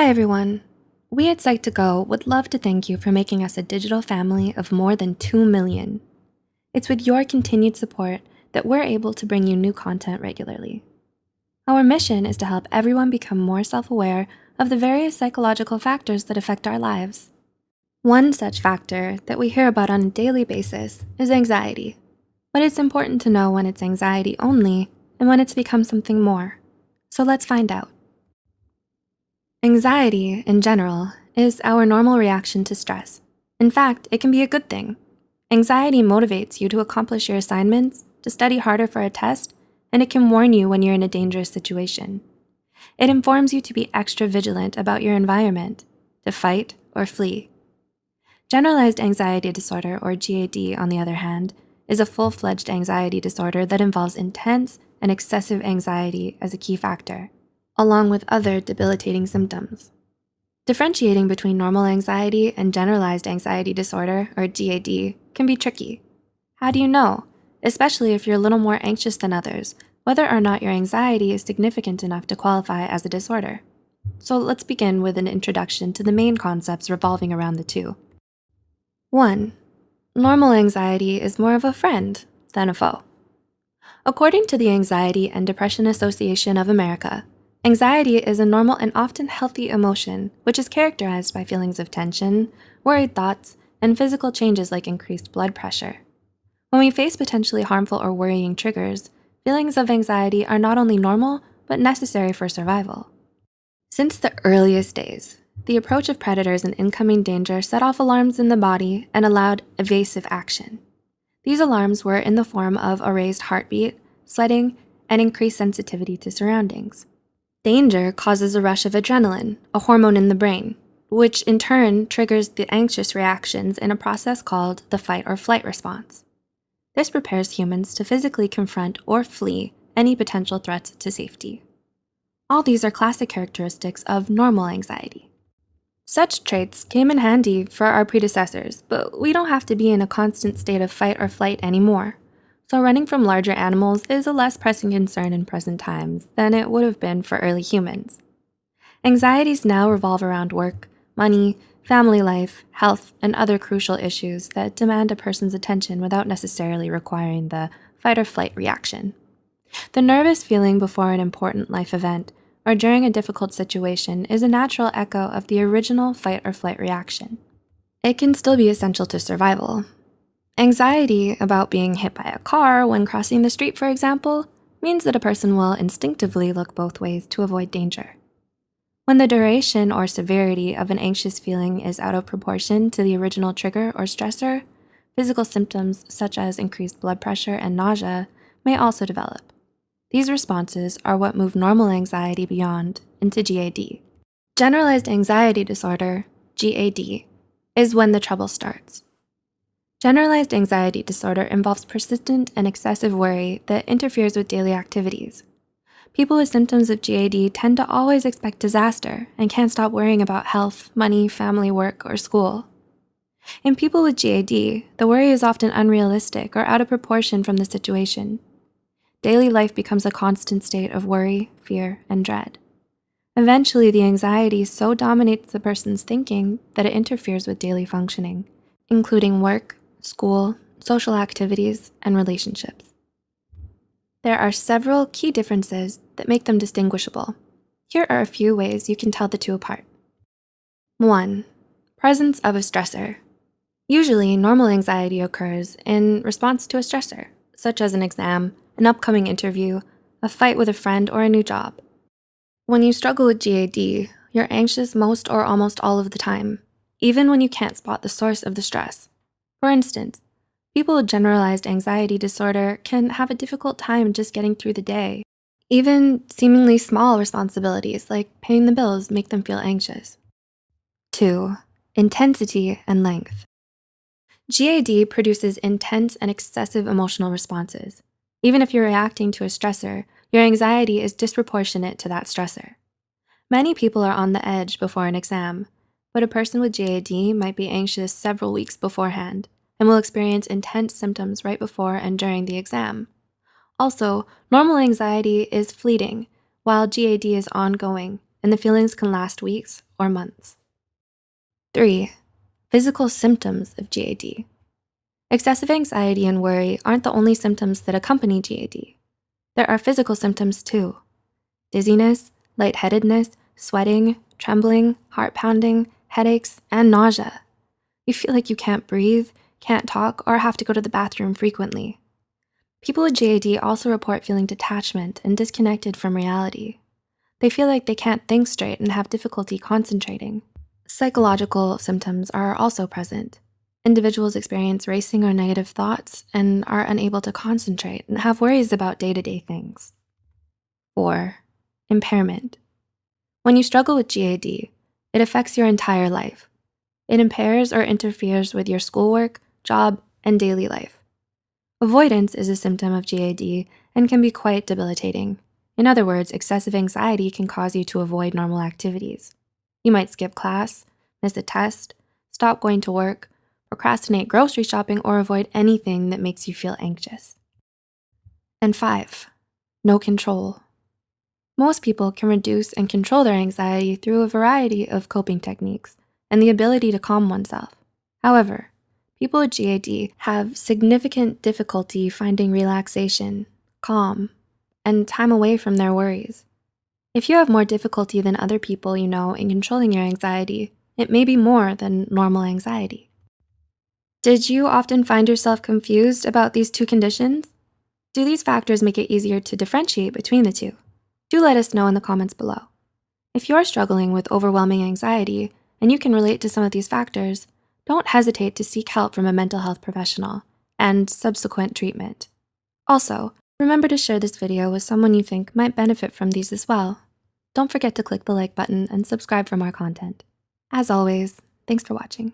Hi everyone. We at Psych2Go would love to thank you for making us a digital family of more than 2 million. It's with your continued support that we're able to bring you new content regularly. Our mission is to help everyone become more self-aware of the various psychological factors that affect our lives. One such factor that we hear about on a daily basis is anxiety, but it's important to know when it's anxiety only and when it's become something more. So let's find out. Anxiety, in general, is our normal reaction to stress. In fact, it can be a good thing. Anxiety motivates you to accomplish your assignments, to study harder for a test, and it can warn you when you're in a dangerous situation. It informs you to be extra vigilant about your environment, to fight or flee. Generalized anxiety disorder, or GAD, on the other hand, is a full-fledged anxiety disorder that involves intense and excessive anxiety as a key factor, along with other debilitating symptoms. Differentiating between normal anxiety and generalized anxiety disorder, or GAD, can be tricky. How do you know, especially if you're a little more anxious than others, whether or not your anxiety is significant enough to qualify as a disorder? So let's begin with an introduction to the main concepts revolving around the two. One, normal anxiety is more of a friend than a foe. According to the Anxiety and Depression Association of America, anxiety is a normal and often healthy emotion, which is characterized by feelings of tension, worried thoughts, and physical changes like increased blood pressure. When we face potentially harmful or worrying triggers, feelings of anxiety are not only normal, but necessary for survival. Since the earliest days, the approach of predators and incoming danger set off alarms in the body and allowed evasive action. These alarms were in the form of a raised heartbeat, sweating, and increased sensitivity to surroundings. Danger causes a rush of adrenaline, a hormone in the brain, which in turn triggers the anxious reactions in a process called the fight or flight response. This prepares humans to physically confront or flee any potential threats to safety. All these are classic characteristics of normal anxiety. Such traits came in handy for our predecessors, but we don't have to be in a constant state of fight or flight anymore. So running from larger animals is a less pressing concern in present times than it would have been for early humans. Anxieties now revolve around work, money, family life, health, and other crucial issues that demand a person's attention without necessarily requiring the fight or flight reaction. The nervous feeling before an important life event or during a difficult situation is a natural echo of the original fight or flight reaction. It can still be essential to survival. Anxiety about being hit by a car when crossing the street, for example, means that a person will instinctively look both ways to avoid danger. When the duration or severity of an anxious feeling is out of proportion to the original trigger or stressor, physical symptoms such as increased blood pressure and nausea may also develop. These responses are what move normal anxiety beyond into GAD. Generalized anxiety disorder, GAD, is when the trouble starts. Generalized anxiety disorder involves persistent and excessive worry that interferes with daily activities. People with symptoms of GAD tend to always expect disaster and can't stop worrying about health, money, family, work, or school. In people with GAD, the worry is often unrealistic or out of proportion from the situation daily life becomes a constant state of worry, fear, and dread. Eventually, the anxiety so dominates the person's thinking that it interferes with daily functioning, including work, school, social activities, and relationships. There are several key differences that make them distinguishable. Here are a few ways you can tell the two apart. One, presence of a stressor. Usually, normal anxiety occurs in response to a stressor, such as an exam, an upcoming interview, a fight with a friend, or a new job. When you struggle with GAD, you're anxious most or almost all of the time, even when you can't spot the source of the stress. For instance, people with generalized anxiety disorder can have a difficult time just getting through the day. Even seemingly small responsibilities like paying the bills make them feel anxious. Two, intensity and length. GAD produces intense and excessive emotional responses. Even if you're reacting to a stressor, your anxiety is disproportionate to that stressor. Many people are on the edge before an exam, but a person with GAD might be anxious several weeks beforehand and will experience intense symptoms right before and during the exam. Also, normal anxiety is fleeting, while GAD is ongoing, and the feelings can last weeks or months. Three, physical symptoms of GAD. Excessive anxiety and worry aren't the only symptoms that accompany GAD. There are physical symptoms too. Dizziness, lightheadedness, sweating, trembling, heart pounding, headaches, and nausea. You feel like you can't breathe, can't talk, or have to go to the bathroom frequently. People with GAD also report feeling detachment and disconnected from reality. They feel like they can't think straight and have difficulty concentrating. Psychological symptoms are also present. Individuals experience racing or negative thoughts and are unable to concentrate and have worries about day-to-day -day things. Four, impairment. When you struggle with GAD, it affects your entire life. It impairs or interferes with your schoolwork, job, and daily life. Avoidance is a symptom of GAD and can be quite debilitating. In other words, excessive anxiety can cause you to avoid normal activities. You might skip class, miss a test, stop going to work, procrastinate grocery shopping, or avoid anything that makes you feel anxious. And five, no control. Most people can reduce and control their anxiety through a variety of coping techniques and the ability to calm oneself. However, People with GAD have significant difficulty finding relaxation, calm, and time away from their worries. If you have more difficulty than other people you know in controlling your anxiety, it may be more than normal anxiety. Did you often find yourself confused about these two conditions? Do these factors make it easier to differentiate between the two? Do let us know in the comments below. If you're struggling with overwhelming anxiety and you can relate to some of these factors, don't hesitate to seek help from a mental health professional and subsequent treatment. Also, remember to share this video with someone you think might benefit from these as well. Don't forget to click the like button and subscribe for more content. As always, thanks for watching.